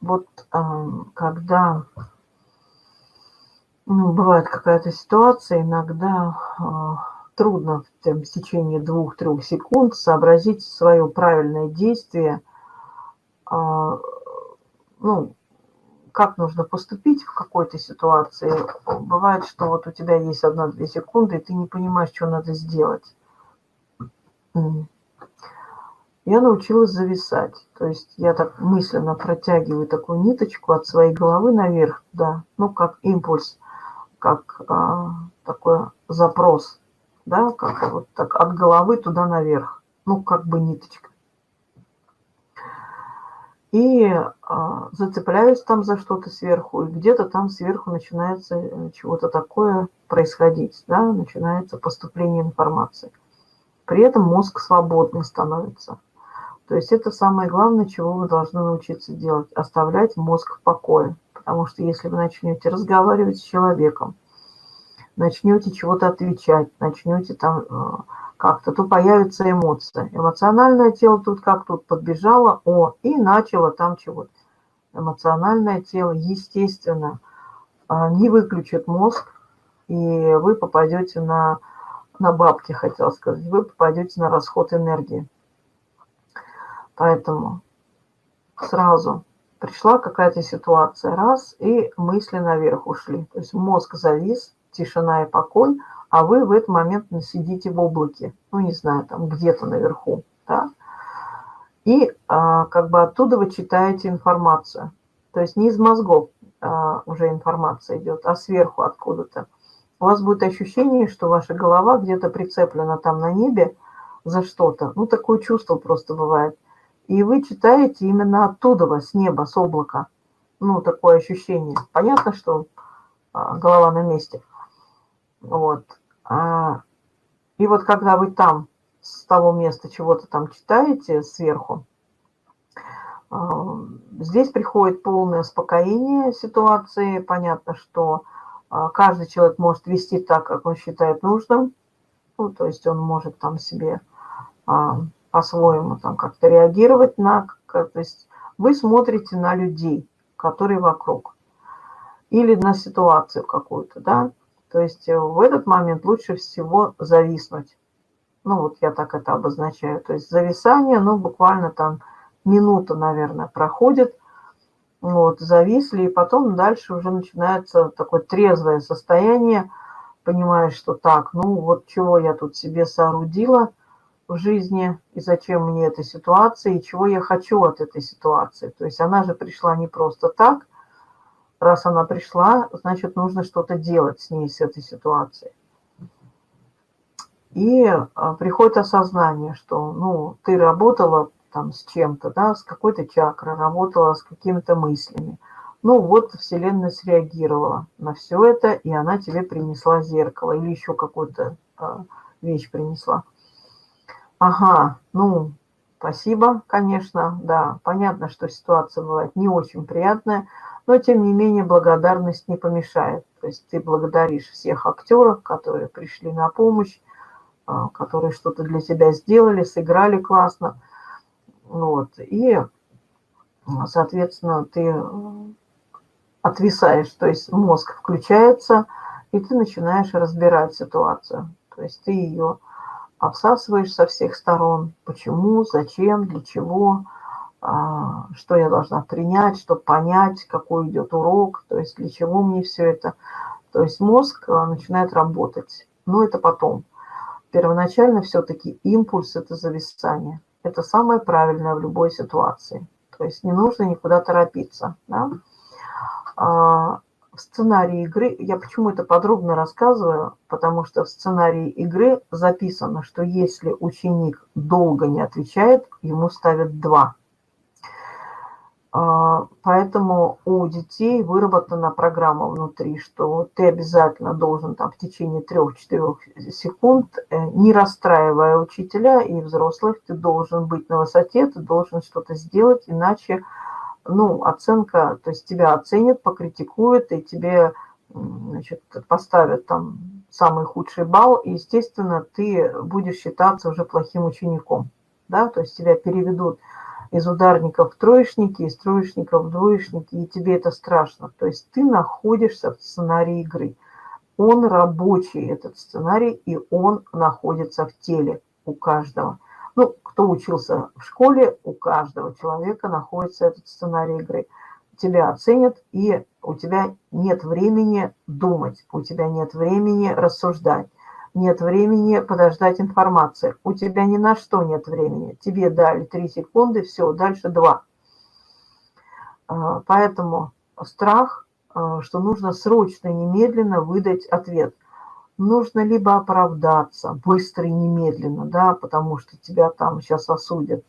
вот эм, когда ну, бывает какая-то ситуация, иногда э, трудно в, там, в течение двух-трех секунд сообразить свое правильное действие, э, ну, как нужно поступить в какой-то ситуации. Бывает, что вот у тебя есть одна-две секунды, и ты не понимаешь, что надо сделать. Я научилась зависать. То есть я так мысленно протягиваю такую ниточку от своей головы наверх, да, ну, как импульс, как а, такой запрос, да, как вот так от головы туда наверх, ну, как бы ниточка и а, зацепляюсь там за что-то сверху, и где-то там сверху начинается э, чего-то такое происходить, да, начинается поступление информации. При этом мозг свободным становится. То есть это самое главное, чего вы должны научиться делать, оставлять мозг в покое. Потому что если вы начнете разговаривать с человеком, начнете чего-то отвечать, начнете там э, как-то, то появится эмоция. Эмоциональное тело тут как тут подбежало, о, и начало там чего-то. Эмоциональное тело, естественно, а, не выключит мозг, и вы попадете на, на бабки, хотел сказать, вы попадете на расход энергии. Поэтому сразу пришла какая-то ситуация, раз, и мысли наверх ушли. То есть мозг завис, тишина и покой – а вы в этот момент сидите в облаке, ну, не знаю, там где-то наверху, да, и а, как бы оттуда вы читаете информацию. То есть не из мозгов а, уже информация идет, а сверху откуда-то. У вас будет ощущение, что ваша голова где-то прицеплена там на небе за что-то. Ну, такое чувство просто бывает. И вы читаете именно оттуда, с неба, с облака. Ну, такое ощущение. Понятно, что а, голова на месте. Вот. А, и вот когда вы там, с того места чего-то там читаете сверху, а, здесь приходит полное успокоение ситуации. Понятно, что каждый человек может вести так, как он считает нужным. Ну, то есть он может там себе по-своему там как-то реагировать на... То есть вы смотрите на людей, которые вокруг. Или на ситуацию какую-то, да. То есть э, в этот момент лучше всего зависнуть. Ну, вот я так это обозначаю. То есть зависание, ну, буквально там минута, наверное, проходит. Вот, зависли, и потом дальше уже начинается такое трезвое состояние. Понимаешь, что так, ну, вот чего я тут себе соорудила в жизни, и зачем мне эта ситуация, и чего я хочу от этой ситуации. То есть она же пришла не просто так, раз она пришла, значит, нужно что-то делать с ней, с этой ситуацией. И а, приходит осознание, что, ну, ты работала там с чем-то, да, с какой-то чакрой, работала с какими-то мыслями. Ну, вот Вселенная среагировала на все это, и она тебе принесла зеркало или еще какую-то а, вещь принесла. Ага, ну, спасибо, конечно, да, понятно, что ситуация бывает не очень приятная, но тем не менее благодарность не помешает. То есть ты благодаришь всех актеров, которые пришли на помощь, а, которые что-то для тебя сделали, сыграли классно. Вот. И, соответственно, ты отвисаешь, то есть мозг включается, и ты начинаешь разбирать ситуацию. То есть ты ее обсасываешь со всех сторон. Почему, зачем, для чего – а, что я должна принять, чтобы понять, какой идет урок, то есть для чего мне все это. То есть мозг а, начинает работать, но это потом. Первоначально все-таки импульс – это зависание. Это самое правильное в любой ситуации. То есть не нужно никуда торопиться. Да? В сценарии игры, я почему это подробно рассказываю, потому что в сценарии игры записано, что если ученик долго не отвечает, ему ставят 2. А, поэтому у детей выработана программа внутри, что ты обязательно должен там в течение 3-4 секунд, э, не расстраивая учителя и взрослых, ты должен быть на высоте, ты должен что-то сделать, иначе ну, оценка, то есть тебя оценят, покритикуют, и тебе значит, поставят там самый худший балл, и, естественно, ты будешь считаться уже плохим учеником, да, то есть тебя переведут из ударников в троечники, из троечников в двоечники, и тебе это страшно. То есть ты находишься в сценарии игры. Он рабочий, этот сценарий, и он находится в теле у каждого. Ну, кто учился в школе, у каждого человека находится этот сценарий игры. Тебя оценят, и у тебя нет времени думать, у тебя нет времени рассуждать нет времени подождать информации. У тебя ни на что нет времени. Тебе дали 3 секунды, все, дальше 2. А, поэтому страх, а, что нужно срочно, немедленно выдать ответ. Нужно либо оправдаться быстро и немедленно, да, потому что тебя там сейчас осудят,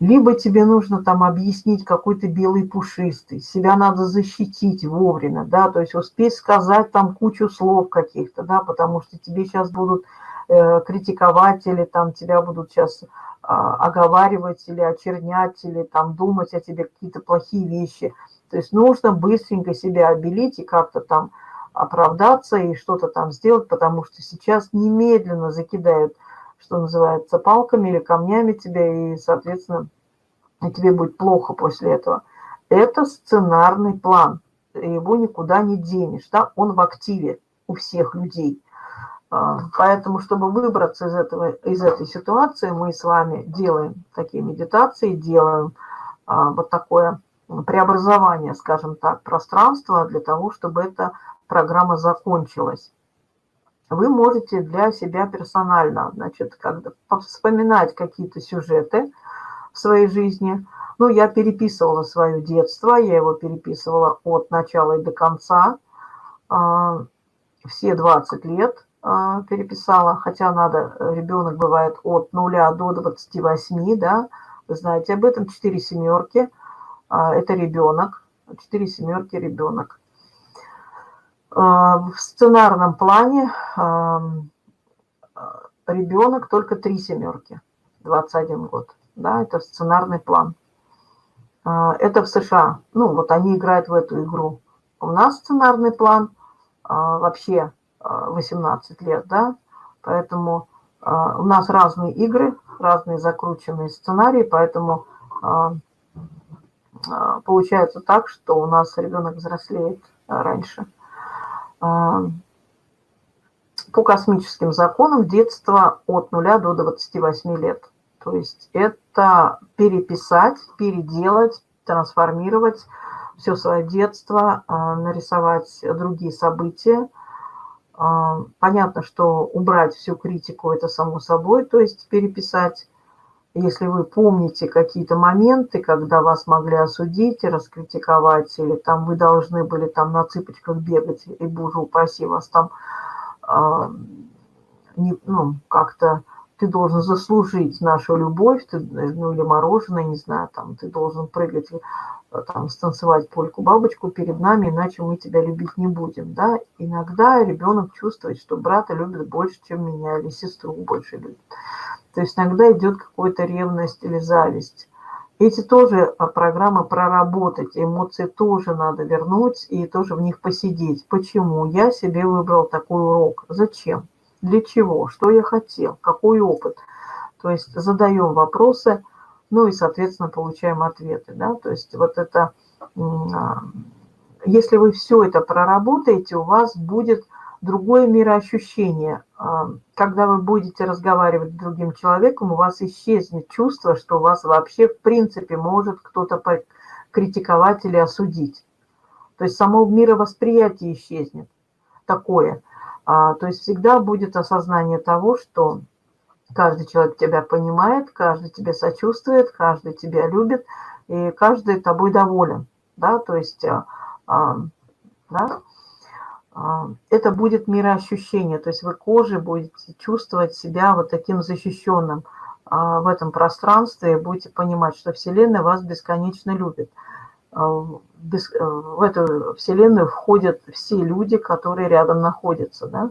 либо тебе нужно там объяснить какой то белый пушистый, себя надо защитить вовремя, да, то есть успеть сказать там кучу слов каких-то, да, потому что тебе сейчас будут э, критиковать или там тебя будут сейчас э, оговаривать или очернять, или там думать о тебе какие-то плохие вещи. То есть нужно быстренько себя обелить и как-то там оправдаться и что-то там сделать, потому что сейчас немедленно закидают что называется, палками или камнями тебя, и, соответственно, тебе будет плохо после этого. Это сценарный план, его никуда не денешь, да, он в активе у всех людей. А, поэтому, чтобы выбраться из, этого, из этой ситуации, мы с вами делаем такие медитации, делаем а, вот такое преобразование, скажем так, пространства для того, чтобы эта программа закончилась вы можете для себя персонально, значит, когда вспоминать какие-то сюжеты в своей жизни. Ну, я переписывала свое детство, я его переписывала от начала и до конца. А, все 20 лет а, переписала, хотя надо, ребенок бывает от 0 до 28, да, вы знаете об этом, 4 семерки, а, это ребенок, 4 семерки ребенок. А, в сценарном плане ребенок только три семерки, 21 год. Да, это сценарный план. А, это в США. Ну, вот они играют в эту игру. У нас сценарный план а, вообще 18 лет, да, поэтому у нас разные игры, разные закрученные сценарии, поэтому получается так, что у нас ребенок взрослеет раньше. А, по космическим законам детство от 0 до 28 лет. То есть это переписать, переделать, трансформировать все свое детство, а, нарисовать другие события. А, понятно, что убрать всю критику – это само собой, то есть переписать если вы помните какие-то моменты, когда вас могли осудить и раскритиковать, или там вы должны были там на цыпочках бегать, и, боже упаси, вас там э, ну, как-то ты должен заслужить нашу любовь, ты, ну или мороженое, не знаю, там ты должен прыгать, там станцевать польку-бабочку перед нами, иначе мы тебя любить не будем, да. Иногда ребенок чувствует, что брата любит больше, чем меня, или сестру больше любит. То есть иногда идет какая-то ревность или зависть. Эти тоже а, программы проработать, эмоции тоже надо вернуть и тоже в них посидеть. Почему? Я себе выбрал такой урок. Зачем? Для чего? Что я хотел? Какой опыт? То есть задаем вопросы, ну и, соответственно, получаем ответы. Да? То есть вот это, а, если вы все это проработаете, у вас будет другое мироощущение. А, когда вы будете разговаривать с другим человеком, у вас исчезнет чувство, что вас вообще в принципе может кто-то критиковать или осудить. То есть само мировосприятие исчезнет такое. А, то есть всегда будет осознание того, что каждый человек тебя понимает, каждый тебе сочувствует, каждый тебя любит, и каждый тобой доволен. Да? То есть а, да? А, это будет мироощущение, то есть вы кожей будете чувствовать себя вот таким защищенным а, в этом пространстве, будете понимать, что Вселенная вас бесконечно любит. А, в эту Вселенную входят все люди, которые рядом находятся. Да?